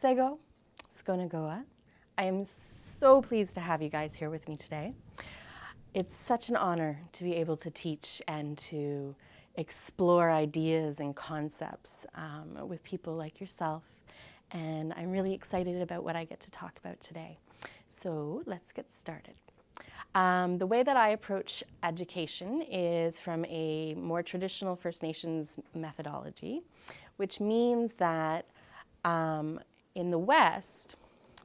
Sego, Skona Goa. I am so pleased to have you guys here with me today. It's such an honor to be able to teach and to explore ideas and concepts um, with people like yourself. And I'm really excited about what I get to talk about today. So let's get started. Um, the way that I approach education is from a more traditional First Nations methodology, which means that um, in the West,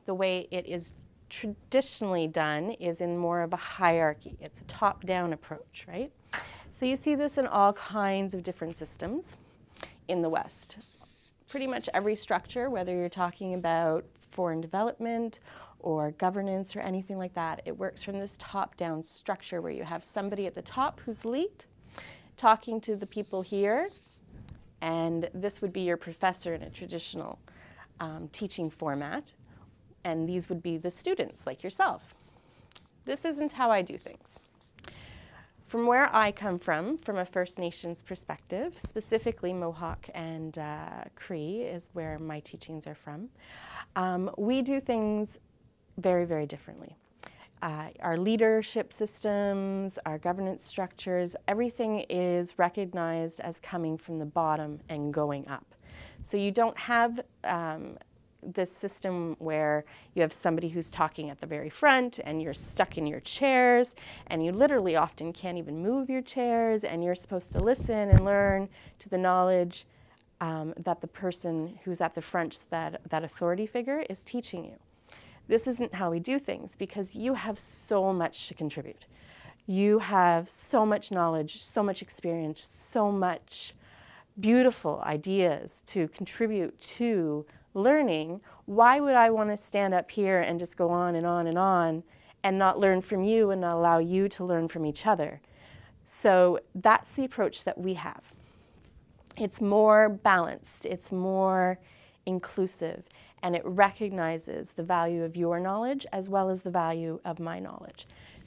the way it is traditionally done is in more of a hierarchy. It's a top-down approach, right? So you see this in all kinds of different systems in the West. Pretty much every structure, whether you're talking about foreign development or governance or anything like that. It works from this top-down structure where you have somebody at the top who's elite talking to the people here, and this would be your professor in a traditional um, teaching format, and these would be the students like yourself. This isn't how I do things. From where I come from, from a First Nations perspective, specifically Mohawk and uh, Cree is where my teachings are from, um, we do things very, very differently. Uh, our leadership systems, our governance structures, everything is recognized as coming from the bottom and going up. So you don't have um, this system where you have somebody who's talking at the very front and you're stuck in your chairs and you literally often can't even move your chairs and you're supposed to listen and learn to the knowledge um, that the person who's at the front, that, that authority figure, is teaching you. This isn't how we do things because you have so much to contribute. You have so much knowledge, so much experience, so much beautiful ideas to contribute to learning. Why would I want to stand up here and just go on and on and on and not learn from you and not allow you to learn from each other? So that's the approach that we have. It's more balanced, it's more inclusive, and it recognizes the value of your knowledge as well as the value of my knowledge.